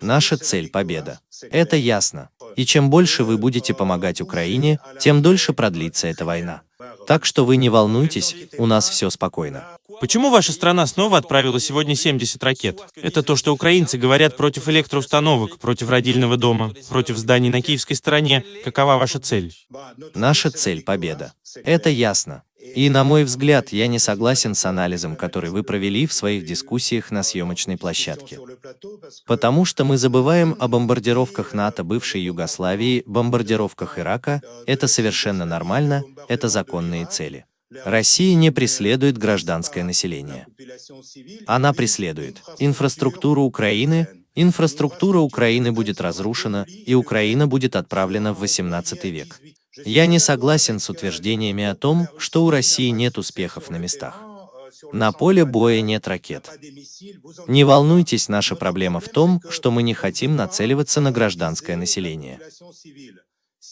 Наша цель – победа. Это ясно. И чем больше вы будете помогать Украине, тем дольше продлится эта война. Так что вы не волнуйтесь, у нас все спокойно. Почему ваша страна снова отправила сегодня 70 ракет? Это то, что украинцы говорят против электроустановок, против родильного дома, против зданий на киевской стороне. Какова ваша цель? Наша цель – победа. Это ясно. И, на мой взгляд, я не согласен с анализом, который вы провели в своих дискуссиях на съемочной площадке. Потому что мы забываем о бомбардировках НАТО бывшей Югославии, бомбардировках Ирака. Это совершенно нормально, это законные цели. Россия не преследует гражданское население. Она преследует инфраструктуру Украины, инфраструктура Украины будет разрушена, и Украина будет отправлена в 18 век. Я не согласен с утверждениями о том, что у России нет успехов на местах. На поле боя нет ракет. Не волнуйтесь, наша проблема в том, что мы не хотим нацеливаться на гражданское население.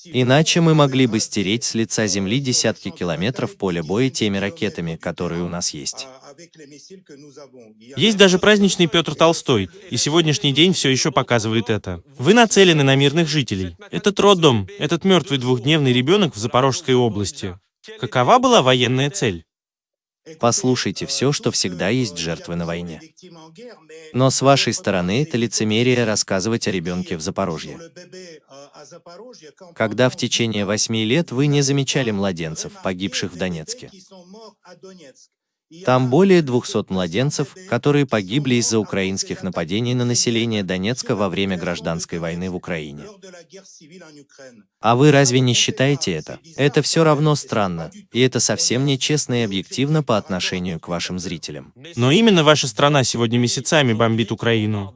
Иначе мы могли бы стереть с лица Земли десятки километров поля боя теми ракетами, которые у нас есть. Есть даже праздничный Петр Толстой, и сегодняшний день все еще показывает это. Вы нацелены на мирных жителей. Этот роддом, этот мертвый двухдневный ребенок в Запорожской области. Какова была военная цель? Послушайте все, что всегда есть жертвы на войне. Но с вашей стороны это лицемерие рассказывать о ребенке в Запорожье. Когда в течение восьми лет вы не замечали младенцев, погибших в Донецке. Там более 200 младенцев, которые погибли из-за украинских нападений на население Донецка во время гражданской войны в Украине. А вы разве не считаете это? Это все равно странно, и это совсем нечестно и объективно по отношению к вашим зрителям. Но именно ваша страна сегодня месяцами бомбит Украину.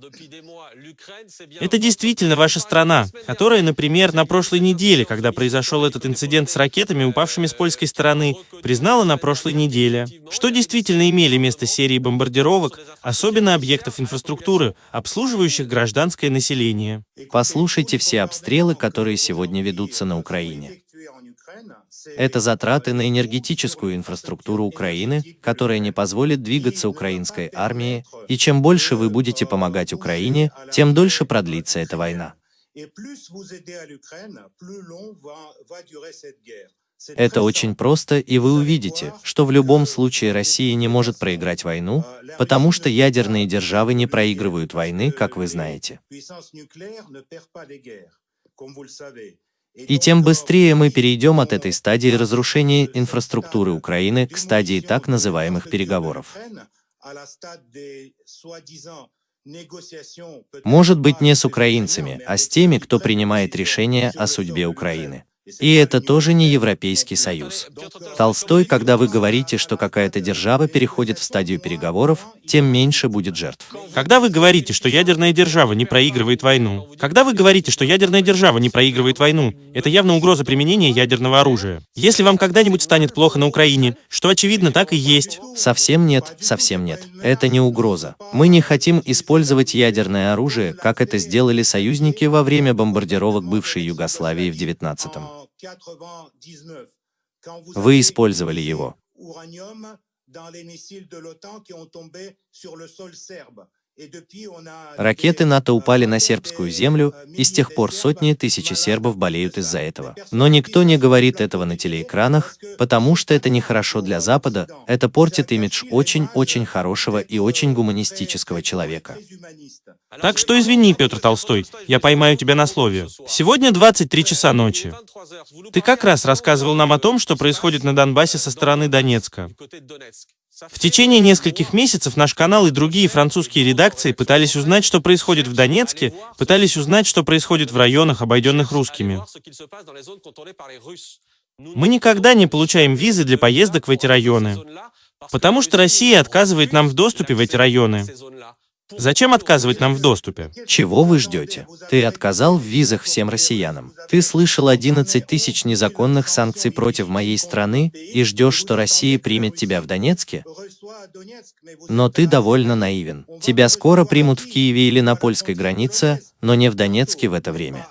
Это действительно ваша страна, которая, например, на прошлой неделе, когда произошел этот инцидент с ракетами, упавшими с польской стороны, признала на прошлой неделе, что действительно имели место серии бомбардировок, особенно объектов инфраструктуры, обслуживающих гражданское население. Послушайте все обстрелы, которые сегодня ведутся на Украине. Это затраты на энергетическую инфраструктуру Украины, которая не позволит двигаться украинской армии, и чем больше вы будете помогать Украине, тем дольше продлится эта война. Это очень просто, и вы увидите, что в любом случае Россия не может проиграть войну, потому что ядерные державы не проигрывают войны, как вы знаете. И тем быстрее мы перейдем от этой стадии разрушения инфраструктуры Украины к стадии так называемых переговоров. Может быть не с украинцами, а с теми, кто принимает решения о судьбе Украины. И это тоже не Европейский Союз. Толстой, когда вы говорите, что какая-то держава переходит в стадию переговоров, тем меньше будет жертв. Когда вы говорите, что ядерная держава не проигрывает войну, когда вы говорите, что ядерная держава не проигрывает войну, это явно угроза применения ядерного оружия. Если вам когда-нибудь станет плохо на Украине, что очевидно так и есть. Совсем нет, совсем нет. Это не угроза. Мы не хотим использовать ядерное оружие, как это сделали союзники во время бомбардировок бывшей Югославии в 19-м. Вы использовали его. Ракеты НАТО упали на сербскую землю, и с тех пор сотни тысяч сербов болеют из-за этого. Но никто не говорит этого на телеэкранах, потому что это нехорошо для Запада, это портит имидж очень-очень хорошего и очень гуманистического человека. Так что извини, Петр Толстой, я поймаю тебя на слове. Сегодня 23 часа ночи. Ты как раз рассказывал нам о том, что происходит на Донбассе со стороны Донецка. В течение нескольких месяцев наш канал и другие французские редакции пытались узнать, что происходит в Донецке, пытались узнать, что происходит в районах, обойденных русскими. Мы никогда не получаем визы для поездок в эти районы, потому что Россия отказывает нам в доступе в эти районы. Зачем отказывать нам в доступе? Чего вы ждете? Ты отказал в визах всем россиянам. Ты слышал 11 тысяч незаконных санкций против моей страны и ждешь, что Россия примет тебя в Донецке? Но ты довольно наивен. Тебя скоро примут в Киеве или на польской границе, но не в Донецке в это время.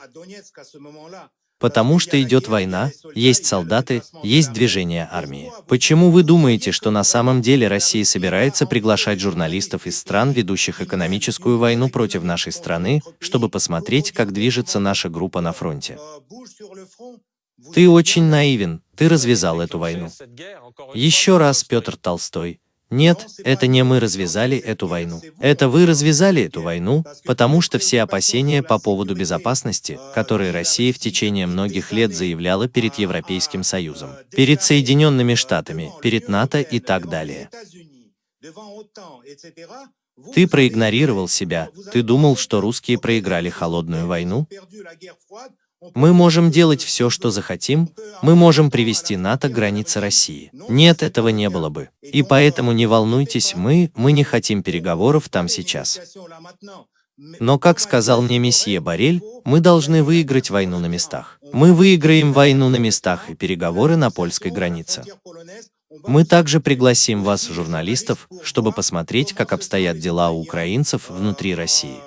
Потому что идет война, есть солдаты, есть движение армии. Почему вы думаете, что на самом деле Россия собирается приглашать журналистов из стран, ведущих экономическую войну против нашей страны, чтобы посмотреть, как движется наша группа на фронте? Ты очень наивен, ты развязал эту войну. Еще раз Петр Толстой. Нет, это не мы развязали эту войну. Это вы развязали эту войну, потому что все опасения по поводу безопасности, которые Россия в течение многих лет заявляла перед Европейским Союзом, перед Соединенными Штатами, перед НАТО и так далее. Ты проигнорировал себя, ты думал, что русские проиграли холодную войну? Мы можем делать все, что захотим, мы можем привести НАТО к границе России. Нет, этого не было бы. И поэтому не волнуйтесь, мы, мы не хотим переговоров там сейчас. Но, как сказал мне месье Барель, мы должны выиграть войну на местах. Мы выиграем войну на местах и переговоры на польской границе. Мы также пригласим вас, журналистов, чтобы посмотреть, как обстоят дела у украинцев внутри России.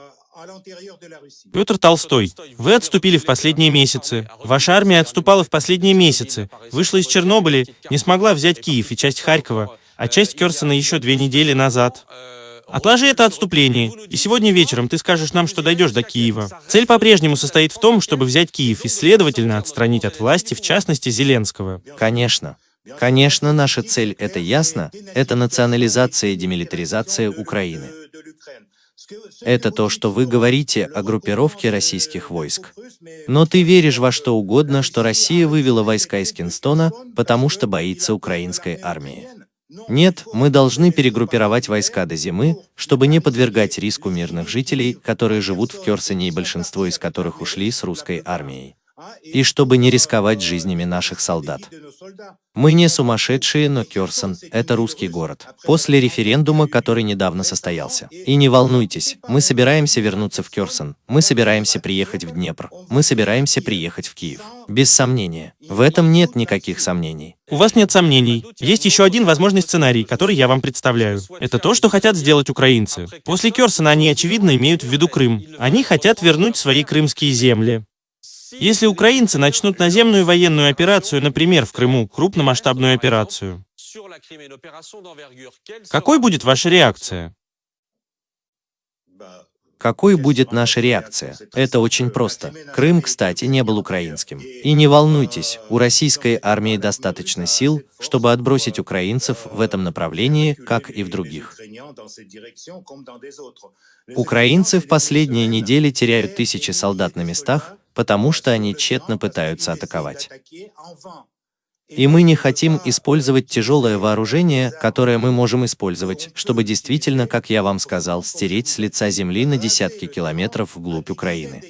Петр Толстой, вы отступили в последние месяцы. Ваша армия отступала в последние месяцы. Вышла из Чернобыля, не смогла взять Киев и часть Харькова, а часть Керсона еще две недели назад. Отложи это отступление, и сегодня вечером ты скажешь нам, что дойдешь до Киева. Цель по-прежнему состоит в том, чтобы взять Киев и, следовательно, отстранить от власти, в частности, Зеленского. Конечно. Конечно, наша цель, это ясно, это национализация и демилитаризация Украины. Это то, что вы говорите о группировке российских войск. Но ты веришь во что угодно, что Россия вывела войска из Кинстона, потому что боится украинской армии. Нет, мы должны перегруппировать войска до зимы, чтобы не подвергать риску мирных жителей, которые живут в Керсоне и большинство из которых ушли с русской армией. И чтобы не рисковать жизнями наших солдат. Мы не сумасшедшие, но Кёрсон – это русский город. После референдума, который недавно состоялся. И не волнуйтесь, мы собираемся вернуться в Кёрсон, мы собираемся приехать в Днепр, мы собираемся приехать в Киев. Без сомнения. В этом нет никаких сомнений. У вас нет сомнений. Есть еще один возможный сценарий, который я вам представляю. Это то, что хотят сделать украинцы. После Кёрсона они, очевидно, имеют в виду Крым. Они хотят вернуть свои крымские земли. Если украинцы начнут наземную военную операцию, например, в Крыму, крупномасштабную операцию, какой будет ваша реакция? Какой будет наша реакция? Это очень просто. Крым, кстати, не был украинским. И не волнуйтесь, у российской армии достаточно сил, чтобы отбросить украинцев в этом направлении, как и в других. Украинцы в последние недели теряют тысячи солдат на местах, потому что они тщетно пытаются атаковать. И мы не хотим использовать тяжелое вооружение, которое мы можем использовать, чтобы действительно, как я вам сказал, стереть с лица земли на десятки километров вглубь Украины.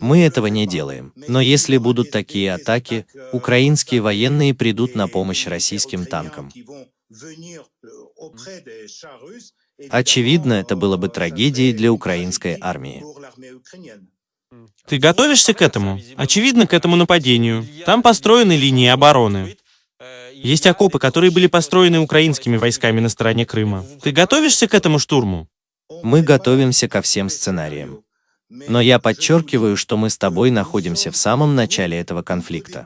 Мы этого не делаем. Но если будут такие атаки, украинские военные придут на помощь российским танкам. Очевидно, это было бы трагедией для украинской армии. Ты готовишься к этому? Очевидно, к этому нападению. Там построены линии обороны. Есть окопы, которые были построены украинскими войсками на стороне Крыма. Ты готовишься к этому штурму? Мы готовимся ко всем сценариям. Но я подчеркиваю, что мы с тобой находимся в самом начале этого конфликта.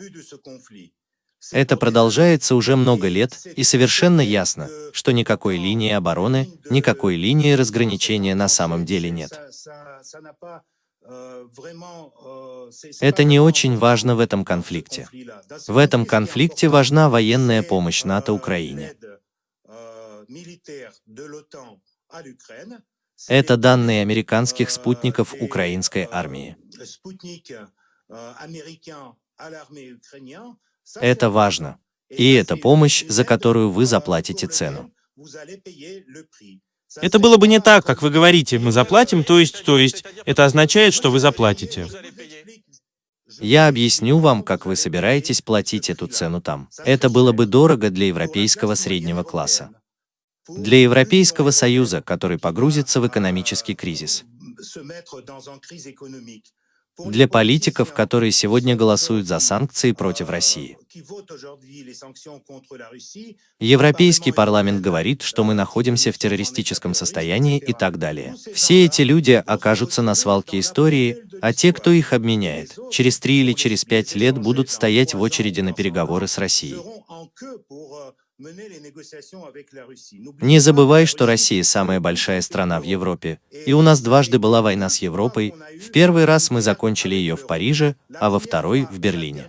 Это продолжается уже много лет, и совершенно ясно, что никакой линии обороны, никакой линии разграничения на самом деле нет. Это не очень важно в этом конфликте. В этом конфликте важна военная помощь НАТО Украине. Это данные американских спутников украинской армии. Это важно. И это помощь, за которую вы заплатите цену. Это было бы не так, как вы говорите, мы заплатим, то есть, то есть, это означает, что вы заплатите. Я объясню вам, как вы собираетесь платить эту цену там. Это было бы дорого для европейского среднего класса. Для Европейского Союза, который погрузится в экономический кризис для политиков, которые сегодня голосуют за санкции против России. Европейский парламент говорит, что мы находимся в террористическом состоянии и так далее. Все эти люди окажутся на свалке истории, а те, кто их обменяет, через три или через пять лет будут стоять в очереди на переговоры с Россией. Не забывай, что Россия самая большая страна в Европе, и у нас дважды была война с Европой. В первый раз мы закончили ее в Париже, а во второй — в Берлине.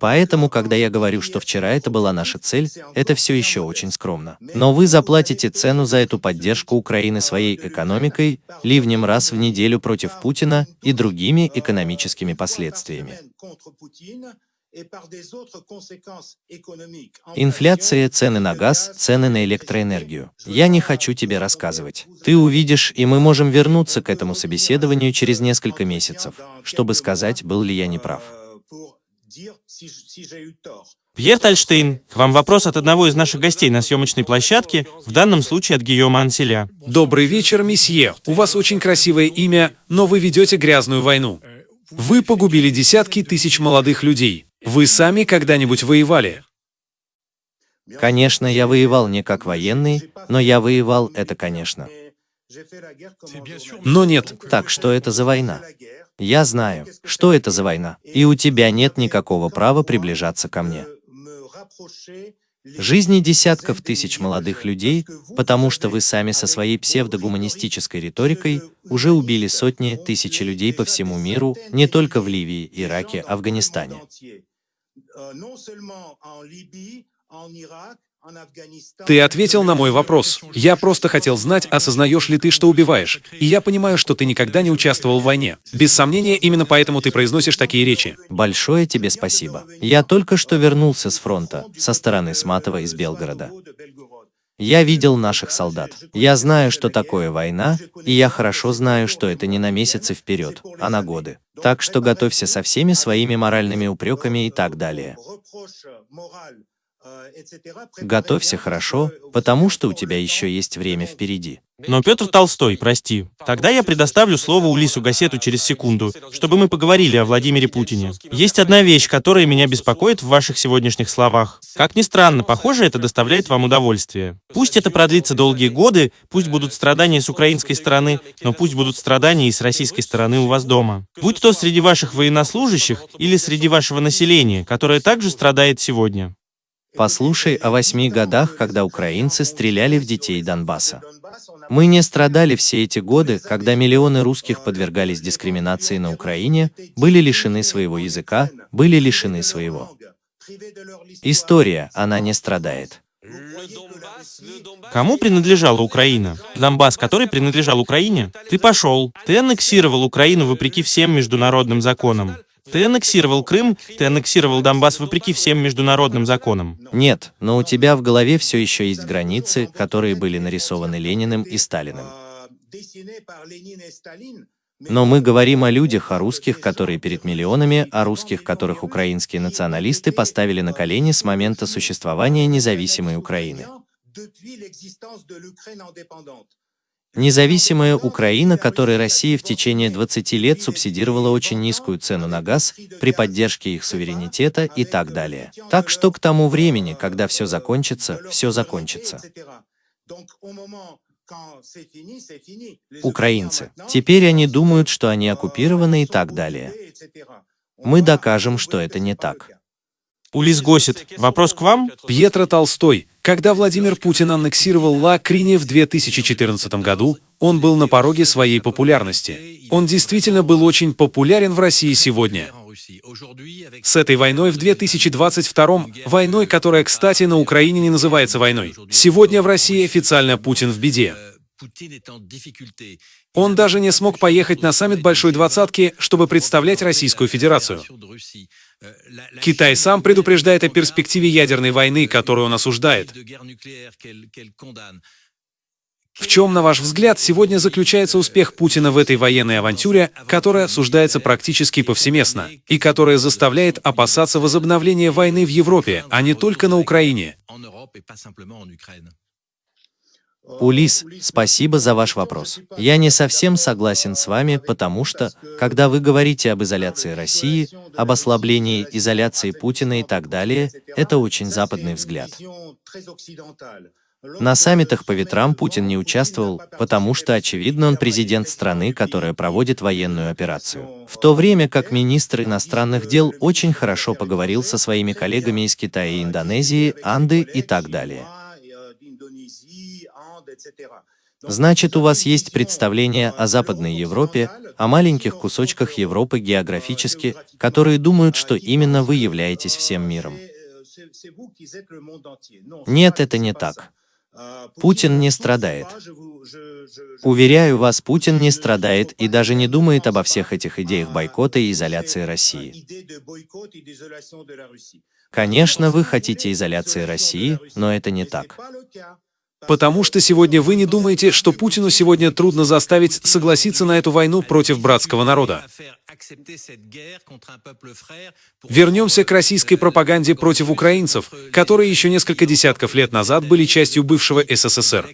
Поэтому, когда я говорю, что вчера это была наша цель, это все еще очень скромно. Но вы заплатите цену за эту поддержку Украины своей экономикой, ливнем раз в неделю против Путина и другими экономическими последствиями. Инфляция, цены на газ, цены на электроэнергию. Я не хочу тебе рассказывать. Ты увидишь, и мы можем вернуться к этому собеседованию через несколько месяцев, чтобы сказать, был ли я неправ. Пьер Тальштейн, к вам вопрос от одного из наших гостей на съемочной площадке, в данном случае от Гийома Анселя. Добрый вечер, месье. У вас очень красивое имя, но вы ведете грязную войну. Вы погубили десятки тысяч молодых людей. Вы сами когда-нибудь воевали? Конечно, я воевал не как военный, но я воевал, это конечно. Но нет. Так, что это за война? Я знаю, что это за война, и у тебя нет никакого права приближаться ко мне. Жизни десятков тысяч молодых людей, потому что вы сами со своей псевдогуманистической риторикой уже убили сотни, тысячи людей по всему миру, не только в Ливии, Ираке, Афганистане. Ты ответил на мой вопрос. Я просто хотел знать, осознаешь ли ты, что убиваешь. И я понимаю, что ты никогда не участвовал в войне. Без сомнения, именно поэтому ты произносишь такие речи. Большое тебе спасибо. Я только что вернулся с фронта, со стороны Сматова из Белгорода. Я видел наших солдат. Я знаю, что такое война, и я хорошо знаю, что это не на месяцы вперед, а на годы. Так что готовься со всеми своими моральными упреками и так далее. Готовься хорошо, потому что у тебя еще есть время впереди. Но Петр Толстой, прости. Тогда я предоставлю слово Улису Гасету через секунду, чтобы мы поговорили о Владимире Путине. Есть одна вещь, которая меня беспокоит в ваших сегодняшних словах. Как ни странно, похоже, это доставляет вам удовольствие. Пусть это продлится долгие годы, пусть будут страдания с украинской стороны, но пусть будут страдания и с российской стороны у вас дома. Будь то среди ваших военнослужащих или среди вашего населения, которое также страдает сегодня. Послушай о восьми годах, когда украинцы стреляли в детей Донбасса. Мы не страдали все эти годы, когда миллионы русских подвергались дискриминации на Украине, были лишены своего языка, были лишены своего. История, она не страдает. Кому принадлежала Украина? Донбасс, который принадлежал Украине? Ты пошел, ты аннексировал Украину вопреки всем международным законам. Ты аннексировал Крым, ты аннексировал Донбасс вопреки всем международным законам. Нет, но у тебя в голове все еще есть границы, которые были нарисованы Лениным и Сталиным. Но мы говорим о людях, о русских, которые перед миллионами, о русских, которых украинские националисты поставили на колени с момента существования независимой Украины. Независимая Украина, которой Россия в течение 20 лет субсидировала очень низкую цену на газ при поддержке их суверенитета и так далее. Так что к тому времени, когда все закончится, все закончится. Украинцы. Теперь они думают, что они оккупированы и так далее. Мы докажем, что это не так. Улис Госит, вопрос к вам? Пьетро Толстой. Когда Владимир Путин аннексировал Ла Крине в 2014 году, он был на пороге своей популярности. Он действительно был очень популярен в России сегодня. С этой войной в 2022 войной, которая, кстати, на Украине не называется войной. Сегодня в России официально Путин в беде. Он даже не смог поехать на саммит Большой Двадцатки, чтобы представлять Российскую Федерацию. Китай сам предупреждает о перспективе ядерной войны, которую он осуждает. В чем, на ваш взгляд, сегодня заключается успех Путина в этой военной авантюре, которая осуждается практически повсеместно, и которая заставляет опасаться возобновления войны в Европе, а не только на Украине? Улис, спасибо за ваш вопрос. Я не совсем согласен с вами, потому что, когда вы говорите об изоляции России, об ослаблении изоляции Путина и так далее, это очень западный взгляд. На саммитах по ветрам Путин не участвовал, потому что, очевидно, он президент страны, которая проводит военную операцию. В то время как министр иностранных дел очень хорошо поговорил со своими коллегами из Китая и Индонезии, Анды и так далее. Значит, у вас есть представление о Западной Европе, о маленьких кусочках Европы географически, которые думают, что именно вы являетесь всем миром. Нет, это не так. Путин не страдает. Уверяю вас, Путин не страдает и даже не думает обо всех этих идеях бойкота и изоляции России. Конечно, вы хотите изоляции России, но это не так. Потому что сегодня вы не думаете, что Путину сегодня трудно заставить согласиться на эту войну против братского народа. Вернемся к российской пропаганде против украинцев, которые еще несколько десятков лет назад были частью бывшего СССР.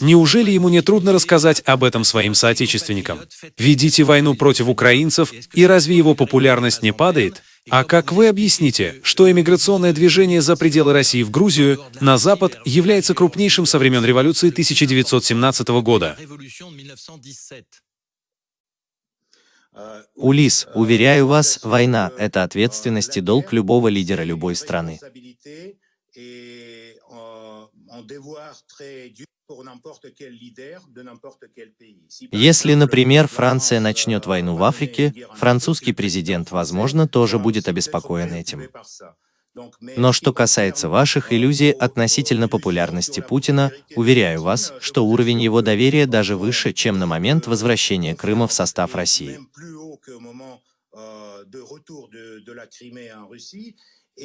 Неужели ему не трудно рассказать об этом своим соотечественникам? Ведите войну против украинцев, и разве его популярность не падает? А как вы объясните, что эмиграционное движение за пределы России в Грузию на Запад является крупнейшим со времен революции 1917 года? Улис, уверяю вас, война – это ответственность и долг любого лидера любой страны. Если, например, Франция начнет войну в Африке, французский президент, возможно, тоже будет обеспокоен этим. Но что касается ваших иллюзий относительно популярности Путина, уверяю вас, что уровень его доверия даже выше, чем на момент возвращения Крыма в состав России.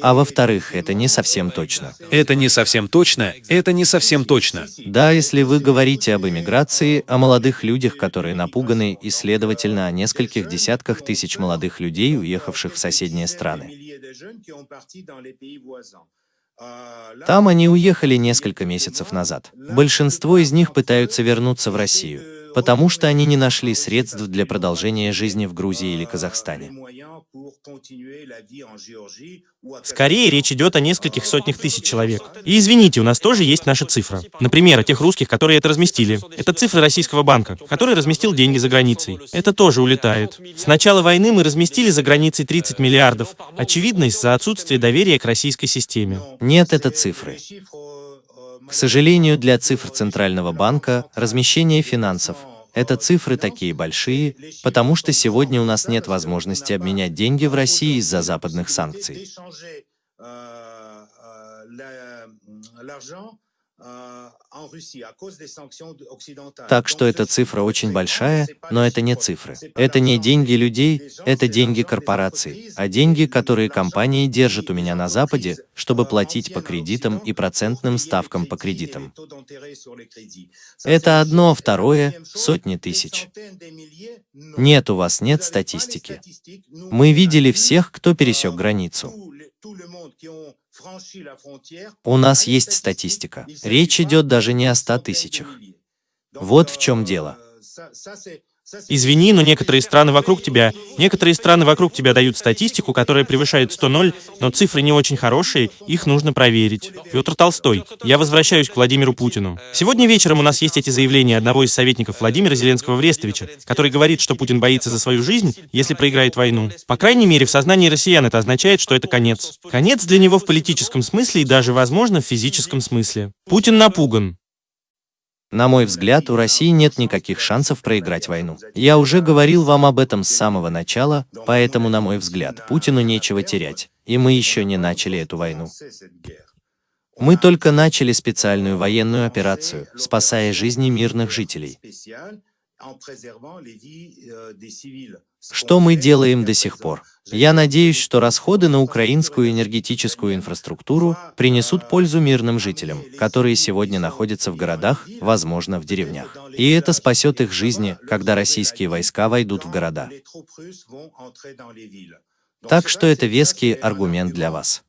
А во-вторых, это не совсем точно. Это не совсем точно, это не совсем точно. Да, если вы говорите об эмиграции, о молодых людях, которые напуганы, и, следовательно, о нескольких десятках тысяч молодых людей, уехавших в соседние страны. Там они уехали несколько месяцев назад. Большинство из них пытаются вернуться в Россию, потому что они не нашли средств для продолжения жизни в Грузии или Казахстане. Скорее, речь идет о нескольких сотнях тысяч человек. И извините, у нас тоже есть наша цифра. Например, о тех русских, которые это разместили. Это цифры российского банка, который разместил деньги за границей. Это тоже улетает. С начала войны мы разместили за границей 30 миллиардов. Очевидно, из-за отсутствия доверия к российской системе. Нет, это цифры. К сожалению, для цифр Центрального банка размещение финансов это цифры такие большие, потому что сегодня у нас нет возможности обменять деньги в России из-за западных санкций. Так что эта цифра очень большая, но это не цифры. Это не деньги людей, это деньги корпораций, а деньги, которые компании держат у меня на Западе, чтобы платить по кредитам и процентным ставкам по кредитам. Это одно, второе — сотни тысяч. Нет, у вас нет статистики. Мы видели всех, кто пересек границу. У нас есть статистика. Речь идет даже не о 100 тысячах. Вот в чем дело. Извини, но некоторые страны вокруг тебя, некоторые страны вокруг тебя дают статистику, которая превышает 100-0, но цифры не очень хорошие, их нужно проверить. Петр Толстой. Я возвращаюсь к Владимиру Путину. Сегодня вечером у нас есть эти заявления одного из советников Владимира Зеленского в Рестовиче, который говорит, что Путин боится за свою жизнь, если проиграет войну. По крайней мере, в сознании россиян это означает, что это конец. Конец для него в политическом смысле и даже, возможно, в физическом смысле. Путин напуган. На мой взгляд, у России нет никаких шансов проиграть войну. Я уже говорил вам об этом с самого начала, поэтому, на мой взгляд, Путину нечего терять, и мы еще не начали эту войну. Мы только начали специальную военную операцию, спасая жизни мирных жителей. Что мы делаем до сих пор? Я надеюсь, что расходы на украинскую энергетическую инфраструктуру принесут пользу мирным жителям, которые сегодня находятся в городах, возможно, в деревнях. И это спасет их жизни, когда российские войска войдут в города. Так что это веский аргумент для вас.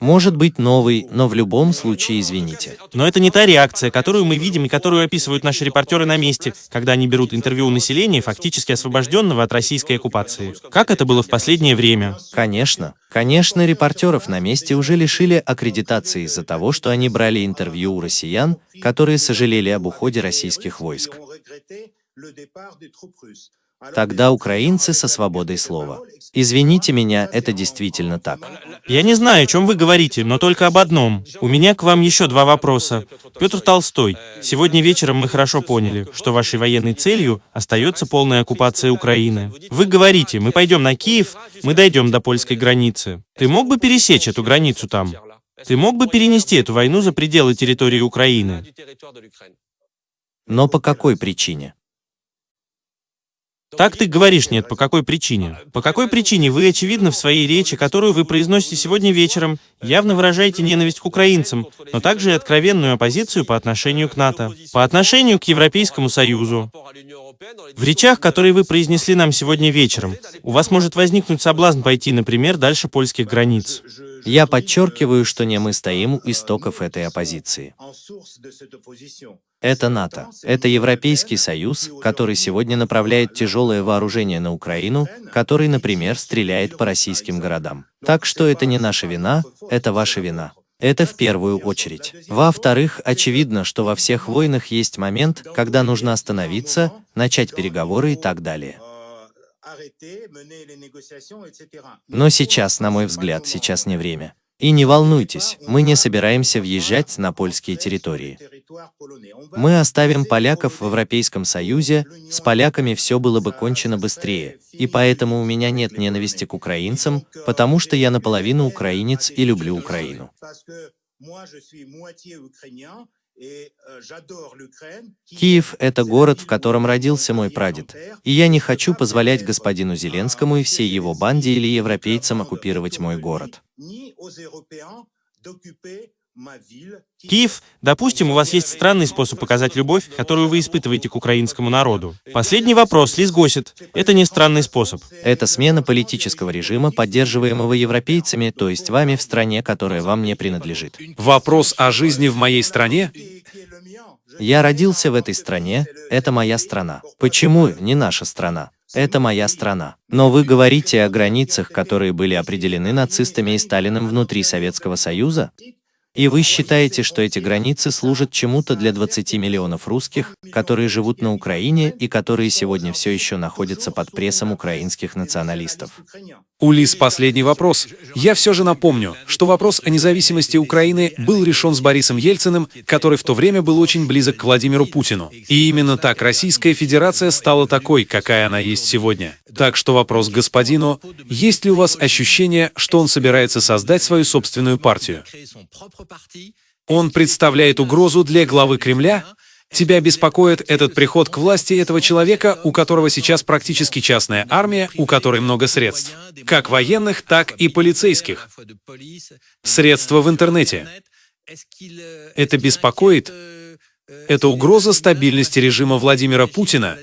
Может быть новый, но в любом случае извините. Но это не та реакция, которую мы видим и которую описывают наши репортеры на месте, когда они берут интервью у населения, фактически освобожденного от российской оккупации. Как это было в последнее время? Конечно. Конечно, репортеров на месте уже лишили аккредитации из-за того, что они брали интервью у россиян, которые сожалели об уходе российских войск. Тогда украинцы со свободой слова. Извините меня, это действительно так. Я не знаю, о чем вы говорите, но только об одном. У меня к вам еще два вопроса. Петр Толстой, сегодня вечером мы хорошо поняли, что вашей военной целью остается полная оккупация Украины. Вы говорите, мы пойдем на Киев, мы дойдем до польской границы. Ты мог бы пересечь эту границу там? Ты мог бы перенести эту войну за пределы территории Украины? Но по какой причине? Так ты говоришь нет, по какой причине? По какой причине вы, очевидно, в своей речи, которую вы произносите сегодня вечером, явно выражаете ненависть к украинцам, но также и откровенную оппозицию по отношению к НАТО, по отношению к Европейскому Союзу. В речах, которые вы произнесли нам сегодня вечером, у вас может возникнуть соблазн пойти, например, дальше польских границ. Я подчеркиваю, что не мы стоим у истоков этой оппозиции. Это НАТО. Это Европейский Союз, который сегодня направляет тяжелое вооружение на Украину, который, например, стреляет по российским городам. Так что это не наша вина, это ваша вина. Это в первую очередь. Во-вторых, очевидно, что во всех войнах есть момент, когда нужно остановиться, начать переговоры и так далее. Но сейчас, на мой взгляд, сейчас не время. И не волнуйтесь, мы не собираемся въезжать на польские территории. Мы оставим поляков в Европейском Союзе, с поляками все было бы кончено быстрее, и поэтому у меня нет ненависти к украинцам, потому что я наполовину украинец и люблю Украину. Киев – это город, в котором родился мой прадед, и я не хочу позволять господину Зеленскому и всей его банде или европейцам оккупировать мой город. Киев, допустим, у вас есть странный способ показать любовь, которую вы испытываете к украинскому народу. Последний вопрос, Лиз Госит. Это не странный способ. Это смена политического режима, поддерживаемого европейцами, то есть вами в стране, которая вам не принадлежит. Вопрос о жизни в моей стране? Я родился в этой стране, это моя страна. Почему не наша страна? Это моя страна. Но вы говорите о границах, которые были определены нацистами и Сталиным внутри Советского Союза? И вы считаете, что эти границы служат чему-то для 20 миллионов русских, которые живут на Украине и которые сегодня все еще находятся под прессом украинских националистов? Улис, последний вопрос. Я все же напомню, что вопрос о независимости Украины был решен с Борисом Ельциным, который в то время был очень близок к Владимиру Путину. И именно так Российская Федерация стала такой, какая она есть сегодня. Так что вопрос к господину, есть ли у вас ощущение, что он собирается создать свою собственную партию? Он представляет угрозу для главы Кремля? Тебя беспокоит этот приход к власти этого человека, у которого сейчас практически частная армия, у которой много средств, как военных, так и полицейских. Средства в интернете. Это беспокоит? Это угроза стабильности режима Владимира Путина?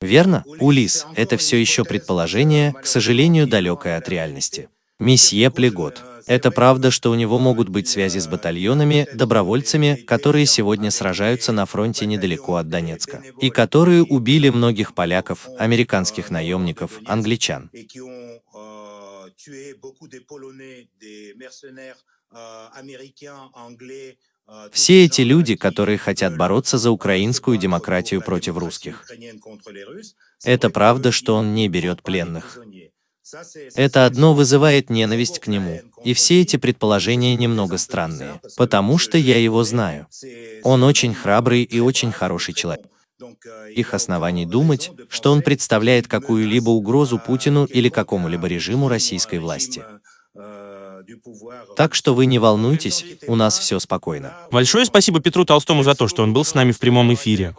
Верно, Улис, это все еще предположение, к сожалению, далекое от реальности. Месье Плегот. Это правда, что у него могут быть связи с батальонами, добровольцами, которые сегодня сражаются на фронте недалеко от Донецка, и которые убили многих поляков, американских наемников, англичан. Все эти люди, которые хотят бороться за украинскую демократию против русских. Это правда, что он не берет пленных. Это одно вызывает ненависть к нему, и все эти предположения немного странные, потому что я его знаю. Он очень храбрый и очень хороший человек. Их оснований думать, что он представляет какую-либо угрозу Путину или какому-либо режиму российской власти. Так что вы не волнуйтесь, у нас все спокойно. Большое спасибо Петру Толстому за то, что он был с нами в прямом эфире.